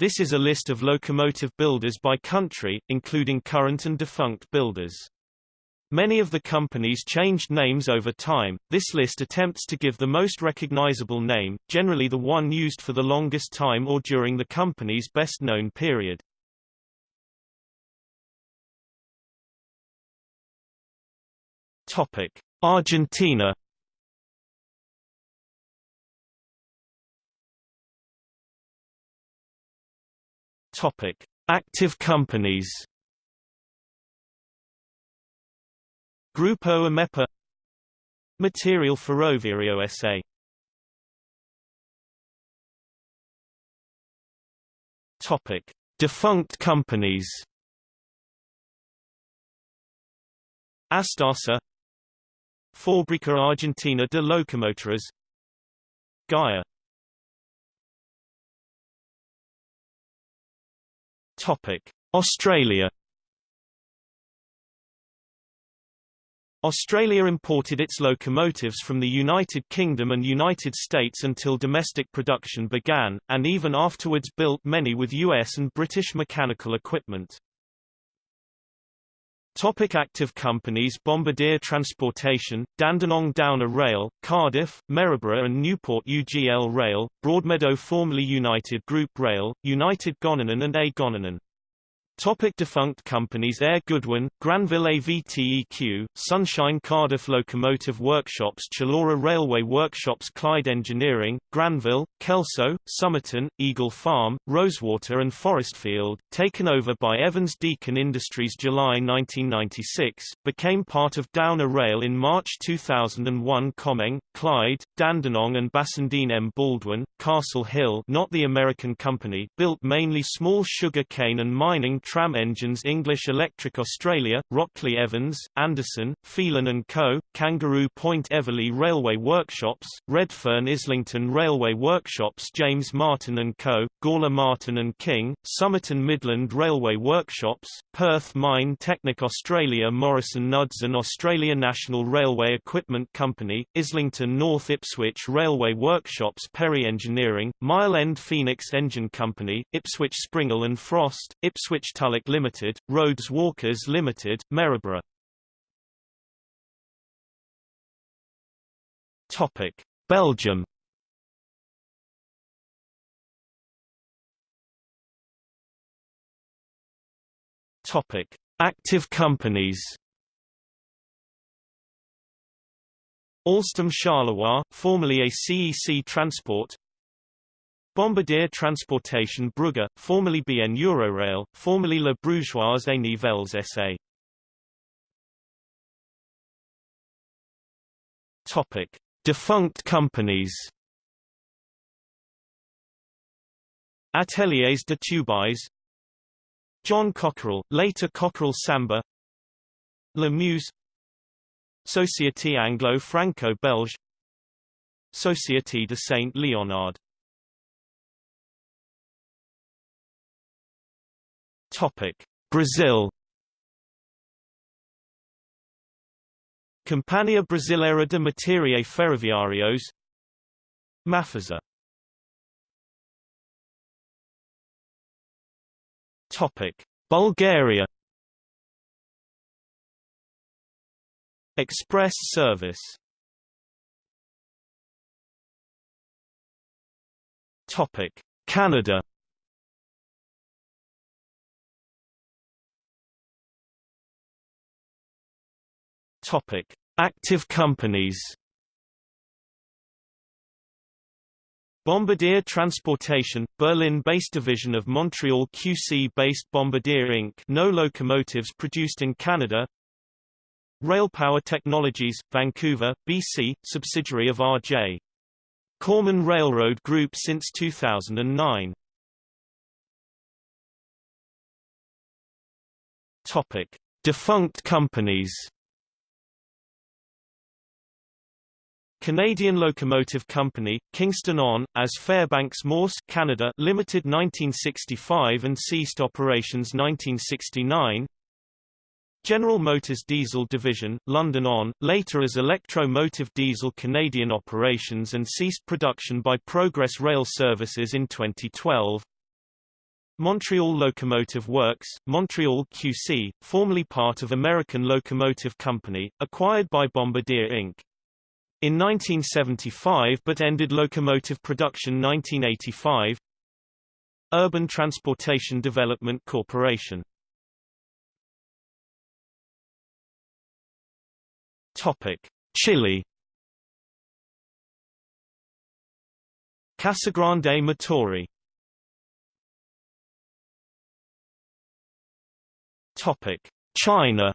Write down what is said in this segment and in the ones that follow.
This is a list of locomotive builders by country, including current and defunct builders. Many of the companies changed names over time. This list attempts to give the most recognizable name, generally the one used for the longest time or during the company's best-known period. Topic: Argentina. Topic: Active companies. Grupo Amepa Material Ferroviario S.A. Topic: Defunct companies. Astasa Fábrica Argentina de Locomotoras Gaia Topic: Australia Australia imported its locomotives from the United Kingdom and United States until domestic production began, and even afterwards built many with US and British mechanical equipment. Topic active companies Bombardier Transportation, Dandenong Downer Rail, Cardiff, Maryborough and Newport UGL Rail, Broadmeadow formerly United Group Rail, United Goninan and A Goninan. Topic defunct companies Air Goodwin, Granville AVTEQ, Sunshine Cardiff Locomotive Workshops Chullora Railway Workshops Clyde Engineering, Granville, Kelso, Somerton, Eagle Farm, Rosewater and Forestfield, taken over by Evans Deacon Industries July 1996, became part of Downer Rail in March 2001 Comeng, Clyde, Dandenong and Bassendean M. Baldwin, Castle Hill not the American company built mainly small sugar cane and mining tram engines English Electric Australia, Rockley Evans, Anderson, Phelan & Co., Kangaroo Point Eveleigh Railway Workshops, Redfern Islington Railway Workshops James Martin & Co., Gawler Martin & King, Somerton Midland Railway Workshops, Perth Mine Technic Australia Morrison Knudsen Australia National Railway Equipment Company, Islington North Ipswich Railway Workshops Perry Engineering, Mile End Phoenix Engine Company, Ipswich Springle and Frost, Ipswich Tulloch Limited, Rhodes Walkers Limited, Maryborough. Topic: Belgium. Topic: Active companies. Alstom Charleroi, formerly ACEC Transport Bombardier Transportation Brugge, formerly BN Eurorail, formerly La Brugeoise et Nivelles SA. Topic: Defunct companies. Ateliers de Tubize John Cockerill, later Cockerill Sambre La Meuse Société Anglo-Franco-Belge Société de Saint-Léonard Topic: Brazil. Companhia Brasileira de Materiais Ferroviários Mafisa Topic: Bulgaria Express service Topic: Canada Topic: Active companies. Bombardier Transportation, Berlin-based division of Montreal QC-based Bombardier Inc. No locomotives produced in Canada. Railpower Technologies, Vancouver, BC, subsidiary of R.J. Corman Railroad Group since 2009. Topic: Defunct companies. Canadian Locomotive Company, Kingston on, as Fairbanks Morse Canada Limited 1965 and ceased operations 1969 General Motors Diesel Division, London on, later as Electro-Motive Diesel Canadian operations and ceased production by Progress Rail Services in 2012 Montreal Locomotive Works, Montreal QC, formerly part of American Locomotive Company, acquired by Bombardier Inc. In 1975 but ended locomotive production 1985 Urban Transportation Development Corporation. Topic: Chile. Casagrande Motori Topic: China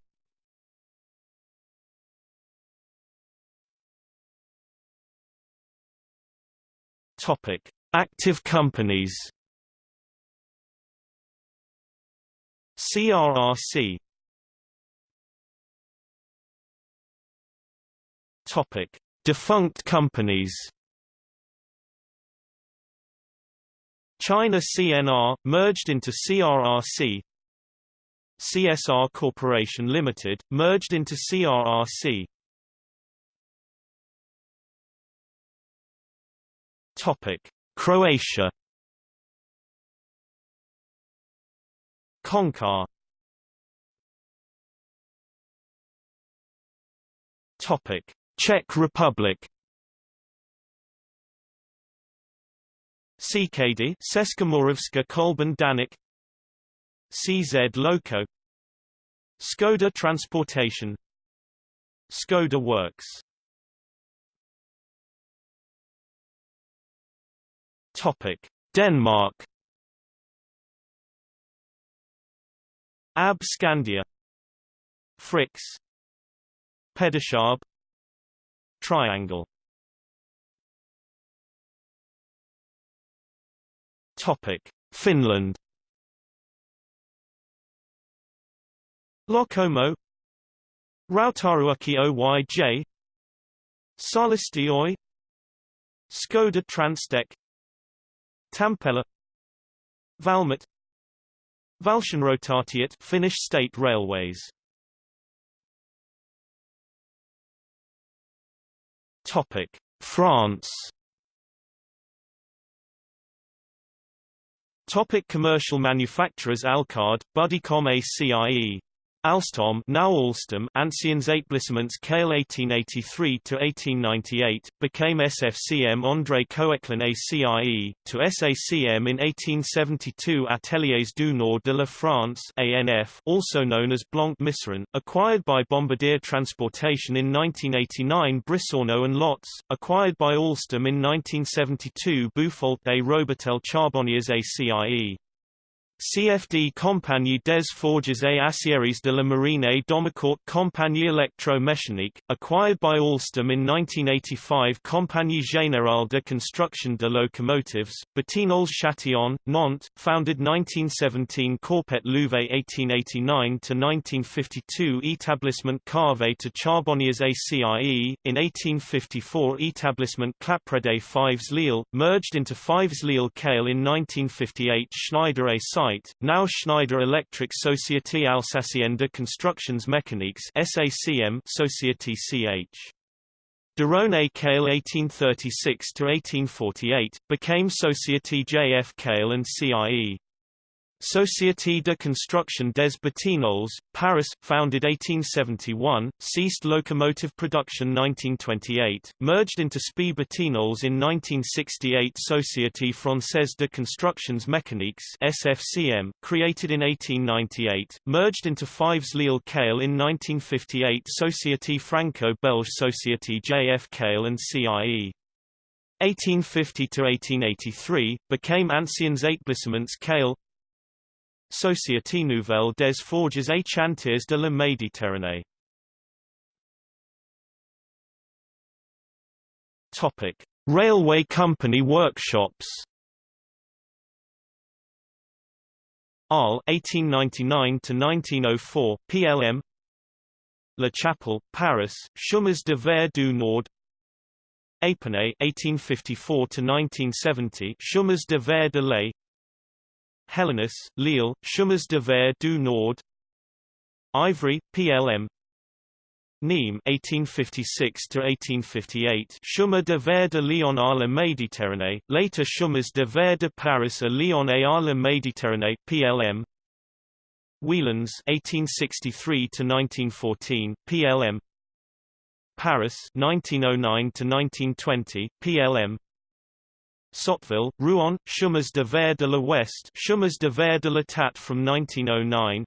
Topic: Active companies. CRRC. Topic: Defunct companies. China CNR merged into CRRC. CSR Corporation Limited merged into CRRC. Topic: Croatia. Končar. Topic: Czech Republic. CKD Českomoravská Kolben-Daněk CZ Loco Skoda Transportation Skoda Works Topic: Denmark. AB Scandia. Frix. Pedicab. Triangle. Topic: Finland. Locomo. Rautaruukki Oyj. Saalasti Oy. Skoda Transtech Tampella Valmet Valtionrautatiet Finnish state railways. Topic France. Topic commercial manufacturers Alcard, Buddicom ACIE Alstom now Alstom Anciens Établissements Cail 1883–1898, became SFCM André Koechlin ACIE, to SACM in 1872 Ateliers du Nord de la France ANF, also known as Blanc-Misseron, acquired by Bombardier Transportation in 1989 Brissonneau and Lotz, acquired by Alstom in 1972 Bufault et Robertel Charbonniers ACIE. CFD Compagnie des Forges et Aciéries de la Marine et Domacourt Compagnie Electro-Mécanique, acquired by Alstom in 1985 Compagnie Générale de Construction de Locomotives, Batignolles Châtillon, Nantes, founded 1917 Corpet Louvet 1889–1952 Établissement Carvet to Charbonniers ACIE, in 1854 Établissement Claparède Fives Lille, merged into Fives Lille Cail in 1958 Schneider A site, now Schneider Electric Société Alsacienne de Constructions Mécaniques SACM Société CH. Derone Cail 1836–1848, became Société JF Cail and CIE. Société de Construction des Batignolles, Paris, founded 1871, ceased locomotive production 1928, merged into SPI Batignolles in 1968 Société Française de Constructions Mécaniques SFCM, created in 1898, merged into Fives Lille Cail in 1958 Société Franco-Belge Société JF Cail and CIE. 1850–1883, became Anciens Établissements Cail Société Nouvelle des Forges et Chantiers de la Méditerranée. Topic: Railway company workshops. Arles 1899 to 1904 PLM La Chapelle, Paris, Chemins de Fer du Nord Épernay 1854 to 1970 Chemins de Fer de l'Est Hellemmes, Lille, Chemins de Fer du Nord Ivry, PLM Nîmes 1856 to 1858 Chemin de Fer de Lyon à la Méditerranée, later Chemins de Fer de Paris à Lyon et à la Méditerranée PLM. Whelans 1863 to 1914 PLM. Paris 1909 to 1920 PLM. Sotteville, Rouen, Chemins de Fer de l'Ouest Chemins de Fer de l'État from 1909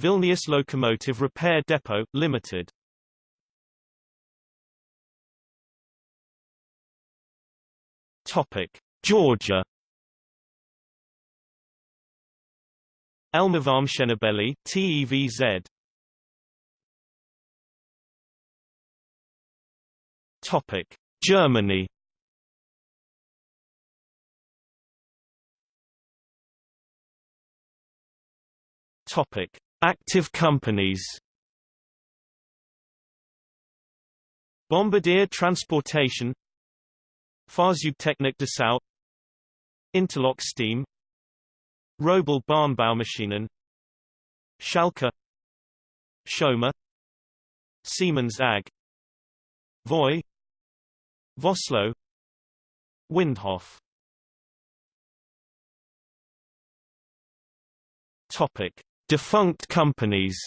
Vilnius Locomotive Repair Depot, Limited. Topic: Georgia. Elmavarm Shenebeli, TEVZ. Topic: Germany. Topic: Active companies? Bombardier Transportation Fahrzeugtechnik Dessau Interlock Steam Robel Bahnbaumaschinen Schalke Schomer Siemens AG Voy Vossloh Windhoff. Topic Defunct companies.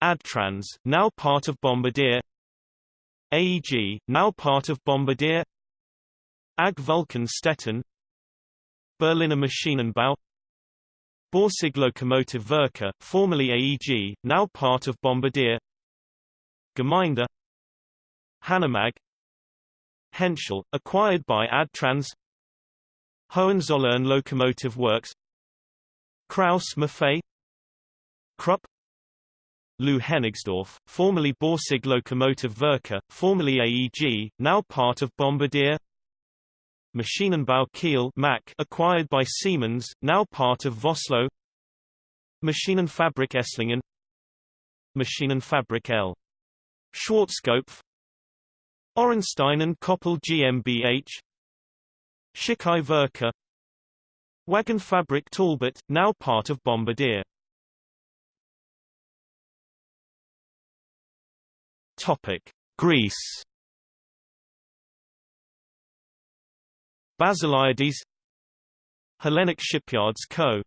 Adtranz, now part of Bombardier. AEG, now part of Bombardier. AG Vulcan Stettin. Berliner Maschinenbau. Borsig Lokomotive Werke, formerly AEG, now part of Bombardier. Gemeinde. Hanomag Henschel, acquired by Adtranz Hohenzollern Locomotive Works Krauss Maffei Krupp Lou Hennigsdorf, formerly Borsig Lokomotive Werke, formerly AEG, now part of Bombardier Maschinenbau Kiel MaK, acquired by Siemens, now part of Vossloh Maschinenfabrik Esslingen Maschinenfabrik L. Schwarzkopf Orenstein and Koppel GmbH Schichau Werke Wagenfabrik Talbot, now part of Bombardier Topic: Greece. Basiliades Hellenic Shipyards Co.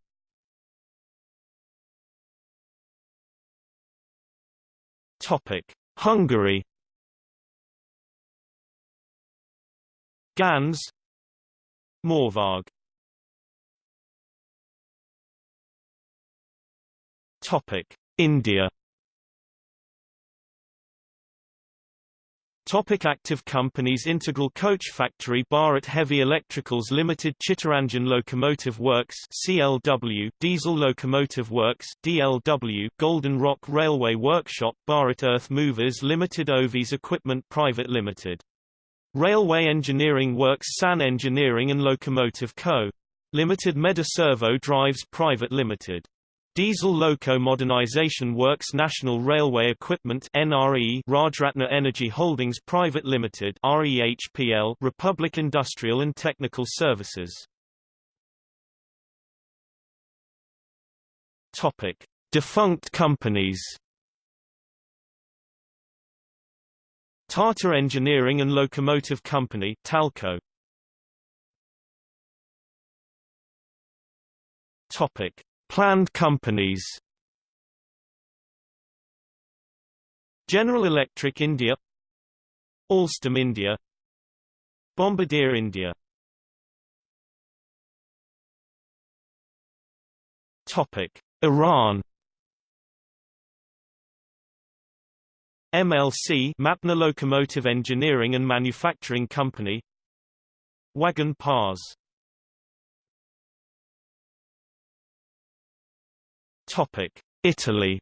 Topic: Hungary. Ganz MÁVAG Topic: India. Topic active companies. Integral Coach Factory Bharat Heavy Electricals Limited Chittaranjan Locomotive Works CLW Diesel Locomotive Works DLW Golden Rock Railway Workshop Bharat Earth Movers Limited Ovis Equipment Private Limited Railway Engineering Works San Engineering and Locomotive Co. Limited Meda-Servo Drives Private Limited. Diesel Loco Modernization Works National Railway Equipment NRE Rajratna Energy Holdings Private Limited REHPL Republic Industrial and Technical Services Topic Defunct companies Tata Engineering and Locomotive Company TELCO. Topic. Planned companies. General Electric India. Alstom India. Bombardier India. Topic. Iran MLC Mapna Locomotive Engineering and Manufacturing Company. Wagon Pars. Topic Italy.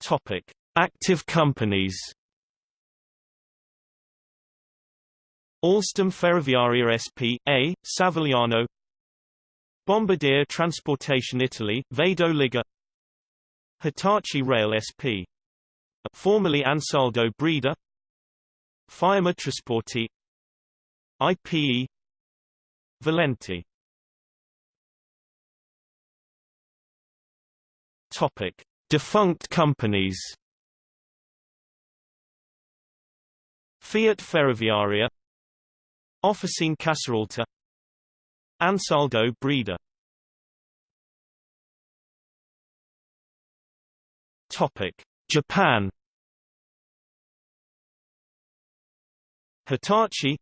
Topic Active companies. Alstom Ferroviaria S.p.A., Savigliano Bombardier Transportation Italy, Vado Ligure Hitachi Rail SP. Formerly Ansaldo Breda Firema Trasporti IPE Valenti Topic Defunct companies Fiat Ferroviaria Officine Casaralta Ansaldo Breda. Topic Japan. Hitachi.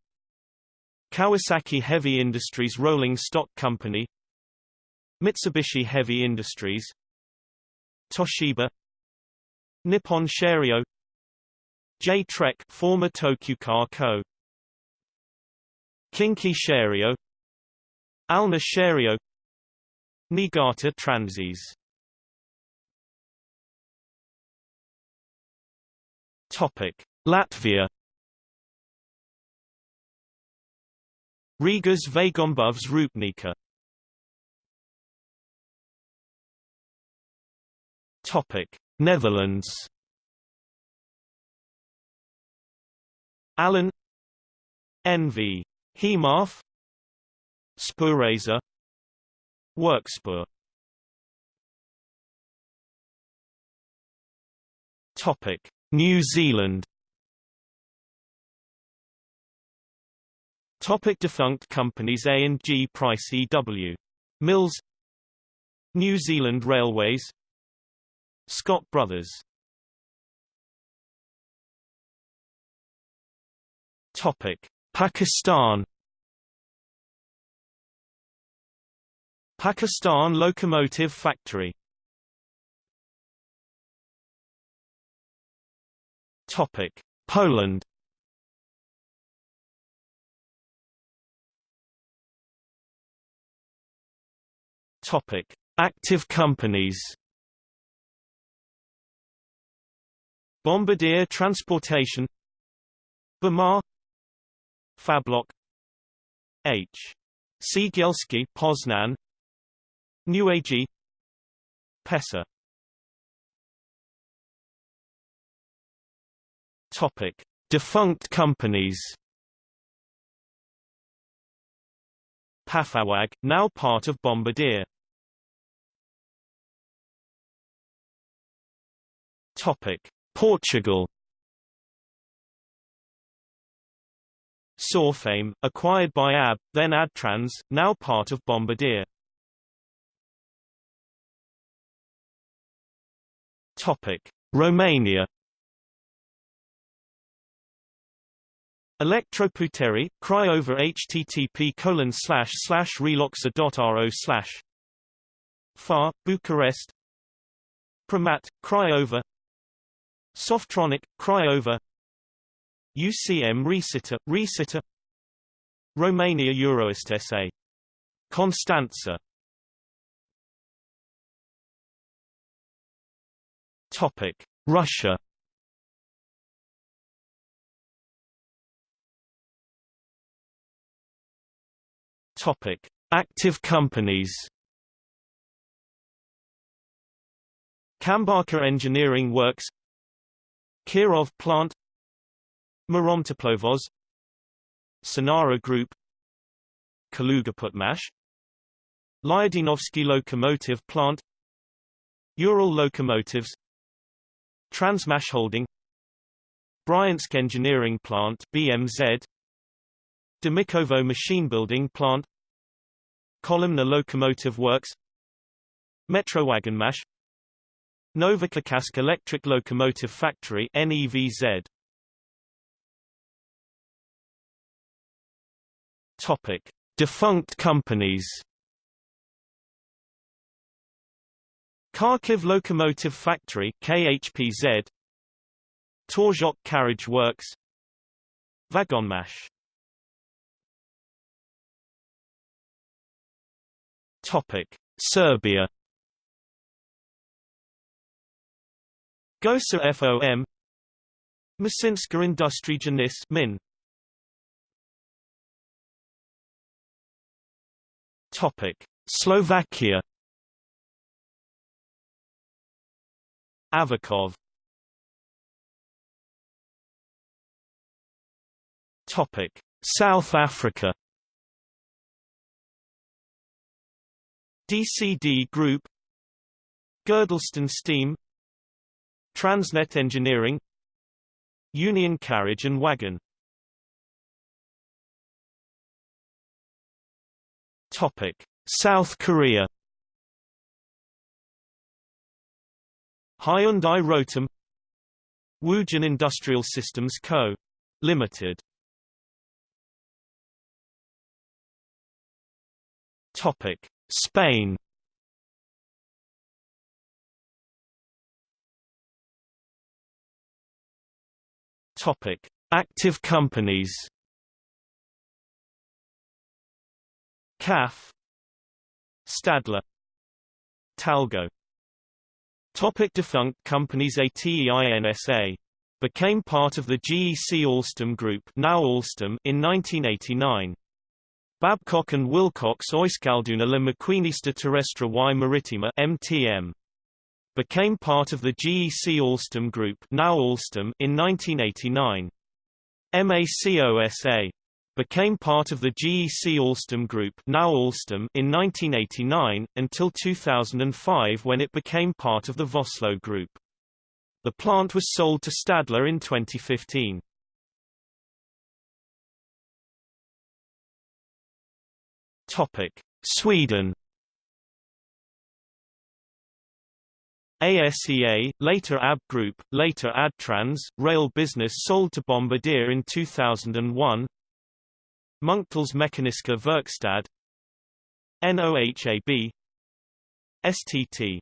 Kawasaki Heavy Industries Rolling Stock Company. Mitsubishi Heavy Industries. Toshiba. Nippon Sharyo J-TREC former Tokyu Co. Kinki Sharyo Alna Sharyo Niigata Transys Topic Latvia. Rigas Vagombovs Rūpnīca Topic Netherlands. Allen NV Hemaf Spoorraiser Werkspoor Topic New Zealand. Topic defunct companies A&G Price EW Mills. New Zealand Railways. Scott Brothers. Topic Pakistan Pakistan Locomotive Factory. Topic. Poland. Topic. Active companies. Bombardier Transportation. Bamar. Fablok H. Cegielski Poznan Newag PESA. Topic. Defunct companies. Pafawag, now part of Bombardier. Topic. Portugal. Sorefame, acquired by AB, then Adtranz, now part of Bombardier. Topic: Romania. Electroputeri, Craiova http colon slash slash reloxa.ro slash Far, Bucharest. Pramat, Craiova Softronic, Craiova UCM Resita, Resita Romania Euroist SA. Constanța Topic: Russia. Topic: Active companies. Kambarka Engineering Works Kirov Plant Muromtoplovoz Sinara Group Kalugaputmash Lyudinovsky Locomotive Plant Ural Locomotives Transmash Holding Bryansk Engineering Plant BMZ Demikovo Machine Building Plant Kolomna Locomotive Works Metrowagonmash Novocherkassk Electric Locomotive Factory NEVZ Topic: Defunct companies. Kharkiv Locomotive Factory KHPZ Torzhok Carriage Works. Vagonmash. Topic. Serbia. Gosa FOM Masinska Industrija NIS Min. Topic: Slovakia Avakov. Topic: South Africa. DCD Group. Girdlestone Steam. Transnet Engineering. Union Carriage and Wagon. Topic South Korea Hyundai Rotem Wujin Industrial Systems Co. Limited. Topic. Spain Topic. Active companies CAF Stadler Talgo Topic defunct companies ATEINSA became part of the GEC Alstom Group now Alstom in 1989. Babcock and Wilcox Euskalduna la Maquinista Terrestre y Maritima MTM became part of the GEC Alstom Group now Alstom in 1989. MACOSA became part of the GEC Alstom Group now Alstom in 1989, until 2005 when it became part of the Vossloh Group. The plant was sold to Stadler in 2015. Sweden ASEA, later AB Group, later Adtranz, rail business sold to Bombardier in 2001 Munktells Mekaniska Verkstad NOHAB STT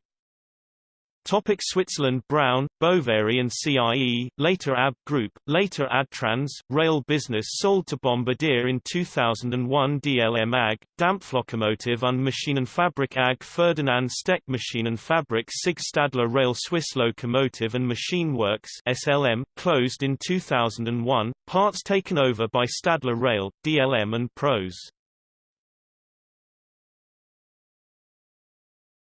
Topic Switzerland Brown, Boveri and CIE, later AB Group, later Adtranz, rail business sold to Bombardier in 2001 DLM AG, Dampflokomotive und Maschinenfabrik AG Ferdinand Steck Maschinenfabrik Sig Stadler Rail Swiss Locomotive and Machine Works SLM, closed in 2001, parts taken over by Stadler Rail, DLM and Pros.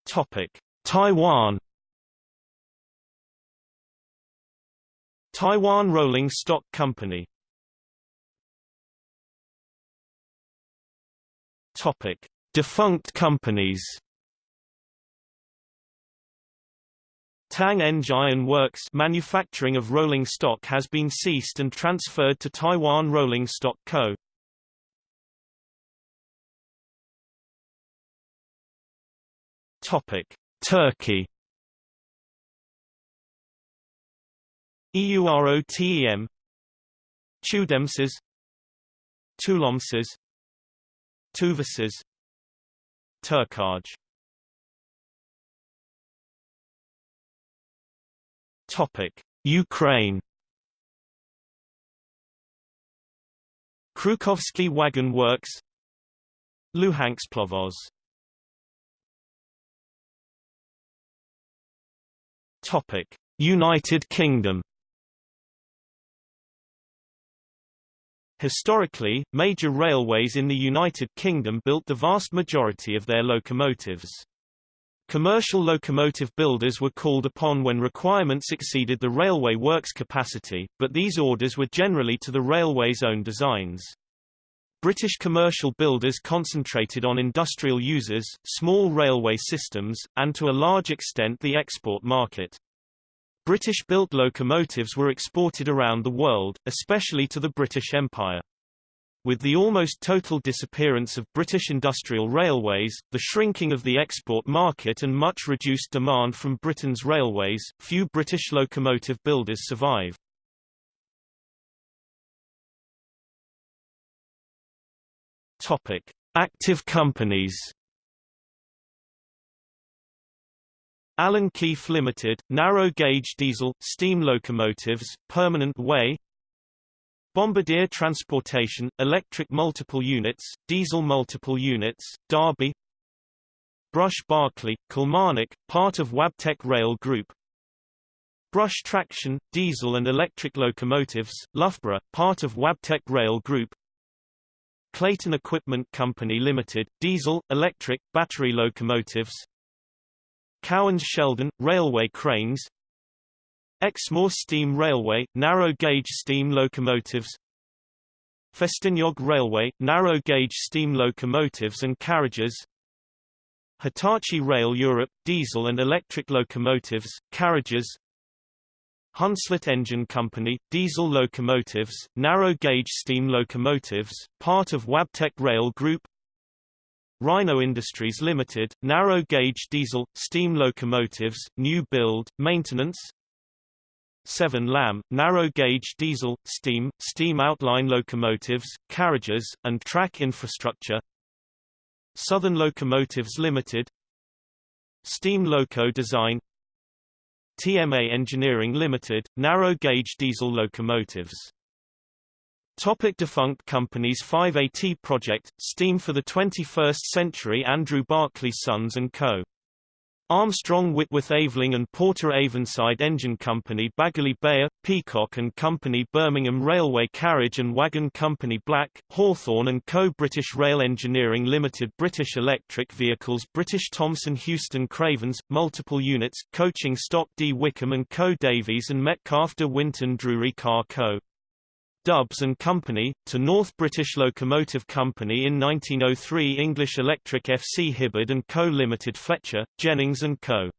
Topic. Taiwan Taiwan Rolling Stock Company Topic: Defunct companies. Tang Engine Works manufacturing of rolling stock has been ceased and transferred to Taiwan Rolling Stock Co. Topic: Turkey EUROTEM Tudemses. Tulomses. Tuvases. Turkaj. Topic Ukraine. Krukovsky Wagon Works. Luhansk Plovoz Topic United Kingdom Historically, major railways in the United Kingdom built the vast majority of their locomotives. Commercial locomotive builders were called upon when requirements exceeded the railway works capacity, but these orders were generally to the railway's own designs. British commercial builders concentrated on industrial users, small railway systems, and to a large extent the export market. British-built locomotives were exported around the world, especially to the British Empire. With the almost total disappearance of British industrial railways, the shrinking of the export market and much reduced demand from Britain's railways, few British locomotive builders survive. Topic: Active companies Alan Keef Limited, narrow gauge diesel, steam locomotives, permanent way. Bombardier Transportation, electric multiple units, diesel multiple units, Derby. Brush Barclay, Kilmarnock, part of Wabtec Rail Group. Brush Traction, diesel and electric locomotives, Loughborough, part of Wabtec Rail Group. Clayton Equipment Company Limited, diesel, electric, battery locomotives Cowans Sheldon, railway cranes. Exmoor Steam Railway, narrow-gauge steam locomotives. Festiniog Railway, narrow-gauge steam locomotives and carriages. Hitachi Rail Europe, diesel and electric locomotives, carriages. Hunslet Engine Company, diesel locomotives, narrow-gauge steam locomotives, part of Wabtec Rail Group Rhino Industries Limited, narrow-gauge diesel, steam locomotives, new build, maintenance. 7 Lam, narrow-gauge diesel, steam, steam outline locomotives, carriages, and track infrastructure. Southern Locomotives Limited. Steam Loco Design. TMA Engineering Limited, narrow-gauge diesel locomotives. Topic defunct companies 5AT Project, Steam for the 21st Century Andrew Barclay Sons & Co. Armstrong Whitworth Aveling and Porter Avonside Engine Company Baguley Beyer, Peacock and Company Birmingham Railway Carriage and Wagon Company Black, Hawthorn and Co. British Rail Engineering Limited British Electric Vehicles British Thomson Houston Cravens, multiple units, Coaching Stock D. Wickham and Co. Davies and Metcalfe de Winton Drury Car Co. Dubs and Company, to North British Locomotive Company in 1903 English Electric FC Hibbard & Co. Limited Fletcher, Jennings & Co.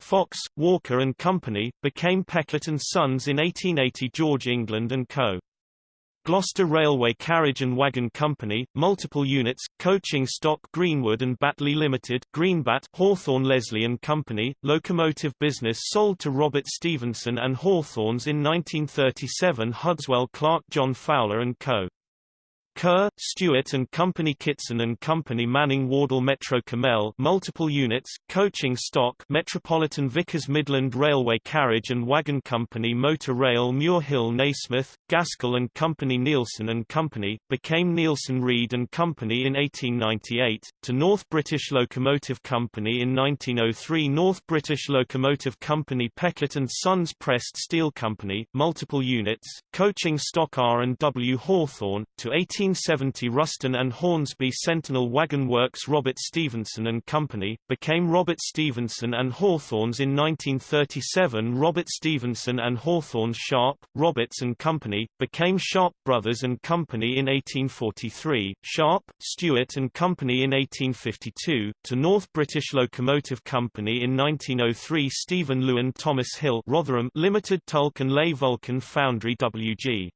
Fox, Walker & Company, became Peckett & Sons in 1880 George England & Co. Gloucester Railway Carriage and Wagon Company, multiple units, coaching stock Greenwood and Batley Limited, Greenbat, Hawthorn Leslie and Company, locomotive business sold to Robert Stephenson and Hawthorns in 1937 Hudswell Clarke John Fowler and Co. Kerr, Stewart and Company Kitson and Company Manning Wardle Metro Cammell multiple units, coaching stock Metropolitan Vickers Midland Railway Carriage and Wagon Company Motor Rail Muir Hill Nasmyth, Gaskell and Company Neilson and Company, became Neilson Reid and Company in 1898, to North British Locomotive Company in 1903 North British Locomotive Company Peckett and Sons Pressed Steel Company, multiple units, coaching stock R&W Hawthorn, to 18 1870 Ruston and Hornsby Sentinel Wagon Works Robert Stephenson and Company, became Robert Stephenson and Hawthorns in 1937 Robert Stephenson and Hawthorns Sharp, Roberts and Company, became Sharp Brothers and Company in 1843, Sharp, Stewart and Company in 1852, to North British Locomotive Company in 1903 Stephen Lewin Thomas Hill Rotherham Limited Tulk and Ley Vulcan Foundry WG.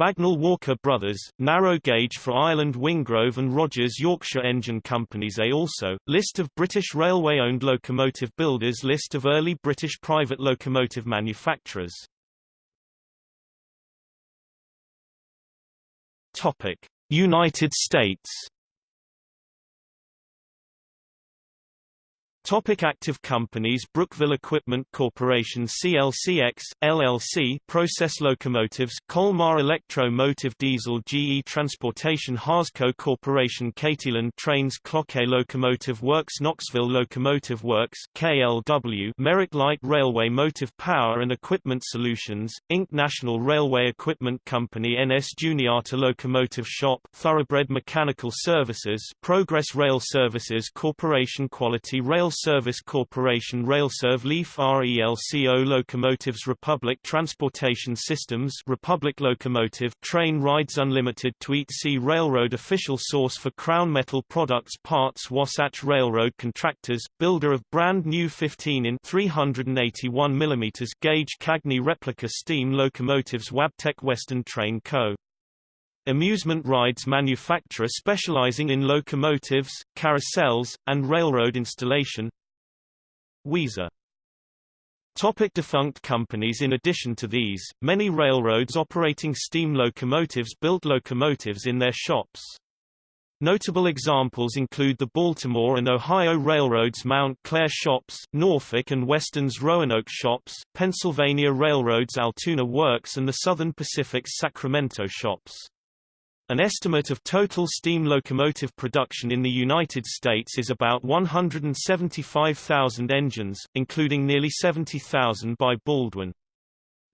Bagnall Walker Brothers, narrow gauge for Ireland Wingrove and Rogers Yorkshire Engine Companies A also, list of British Railway-owned locomotive builders List of early British private locomotive manufacturers. United States Topic active companies Brookville Equipment Corporation CLCX, LLC Process Locomotives Colmar Electro-Motive Diesel GE Transportation Harsco Corporation Cateland Trains Cloquet Locomotive Works Knoxville Locomotive Works KLW Merrick Light Railway Motive Power and Equipment Solutions, Inc. National Railway Equipment Company NS Juniata Locomotive Shop Thoroughbred Mechanical Services Progress Rail Services Corporation Quality Rail Service Corporation Railserv Leaf RELCO Locomotives Republic Transportation Systems Republic Locomotive Train Rides Unlimited Tweetsie Railroad Official source for Crown Metal Products Parts Wasatch Railroad Contractors, builder of brand new 15 in 381 mm gauge Cagney replica steam locomotives Wabtec Western Train Co. Amusement rides manufacturer specializing in locomotives, carousels, and railroad installation Weezer Topic defunct companies In addition to these, many railroads operating steam locomotives built locomotives in their shops. Notable examples include the Baltimore and Ohio Railroad's Mount Clare shops, Norfolk and Western's Roanoke shops, Pennsylvania Railroad's Altoona Works and the Southern Pacific's Sacramento shops. An estimate of total steam locomotive production in the United States is about 175,000 engines, including nearly 70,000 by Baldwin.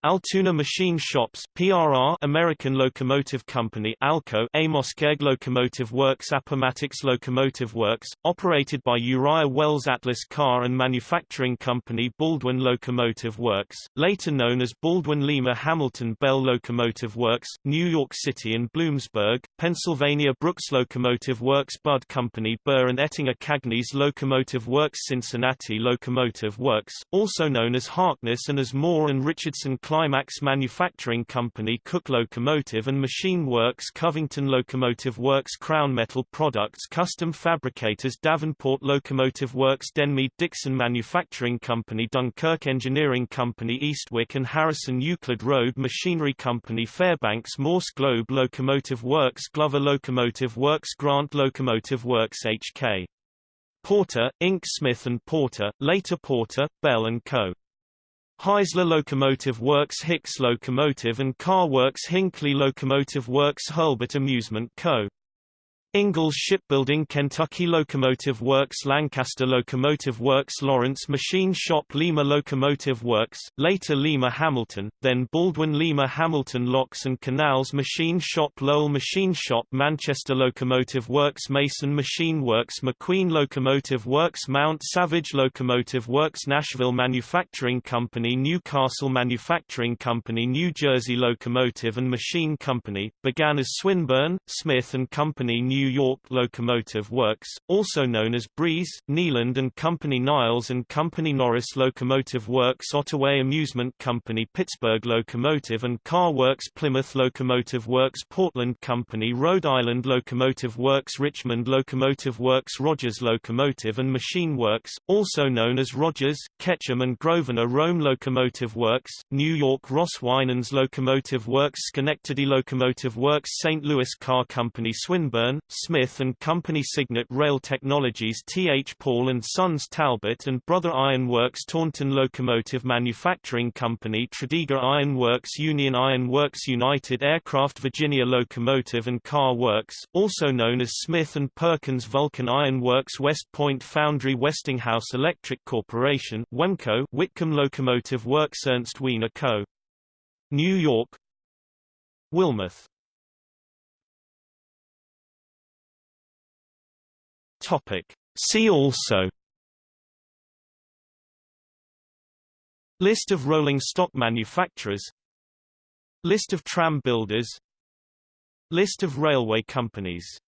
Altoona Machine Shops PRR American Locomotive Company Alco Amoskeag Locomotive Works Appomattox Locomotive Works, operated by Uriah Wells Atlas Car and Manufacturing Company Baldwin Locomotive Works, later known as Baldwin Lima Hamilton Bell Locomotive Works, New York City and Bloomsburg, Pennsylvania Brooks Locomotive Works Budd Company Burr and Ettinger Cagney's Locomotive Works Cincinnati Locomotive Works, also known as Harkness and as Moore and Richardson Climax Manufacturing Company Cook Locomotive and Machine Works Covington Locomotive Works Crown Metal Products Custom Fabricators Davenport Locomotive Works Denmead Dixon Manufacturing Company Dunkirk Engineering Company Eastwick and Harrison Euclid Road Machinery Company Fairbanks Morse Globe Locomotive Works Glover Locomotive Works Grant Locomotive Works HK. Porter, Inc. Smith & Porter, later Porter, Bell & Co. Heisler Locomotive Works Hicks Locomotive and Car Works Hinckley Locomotive Works Hurlbut Amusement Co. Ingalls Shipbuilding Kentucky Locomotive Works Lancaster Locomotive Works Lawrence Machine Shop Lima Locomotive Works, later Lima Hamilton, then Baldwin Lima Hamilton Locks and Canals Machine Shop Lowell Machine Shop Manchester Locomotive Works Mason Machine Works McQueen Locomotive Works Mount Savage Locomotive Works Nashville Manufacturing Company Newcastle Manufacturing Company New Jersey Locomotive and Machine Company, began as Swinburne, Smith and Company New New York Locomotive Works, also known as Breese, Kneeland and Company Niles and Company Norris Locomotive Works Ottaway Amusement Company Pittsburgh Locomotive and Car Works Plymouth Locomotive Works Portland Company Rhode Island Locomotive Works Richmond Locomotive Works Rogers Locomotive and Machine Works, also known as Rogers, Ketchum and Grosvenor Rome Locomotive Works, New York Ross Winans Locomotive Works Schenectady Locomotive Works St. Louis Car Company Swinburne, Smith and Company Signet Rail Technologies T. H. Paul and Sons Talbot and Brother Iron Works Taunton Locomotive Manufacturing Company Tredegar Iron Works Union Iron Works United Aircraft Virginia Locomotive and Car Works, also known as Smith and Perkins Vulcan Iron Works West Point Foundry Westinghouse Electric Corporation Wemco Whitcomb Locomotive Works Ernst Wiener Co. New York Wilmoth Topic. See also List of rolling stock manufacturers List of tram builders List of railway companies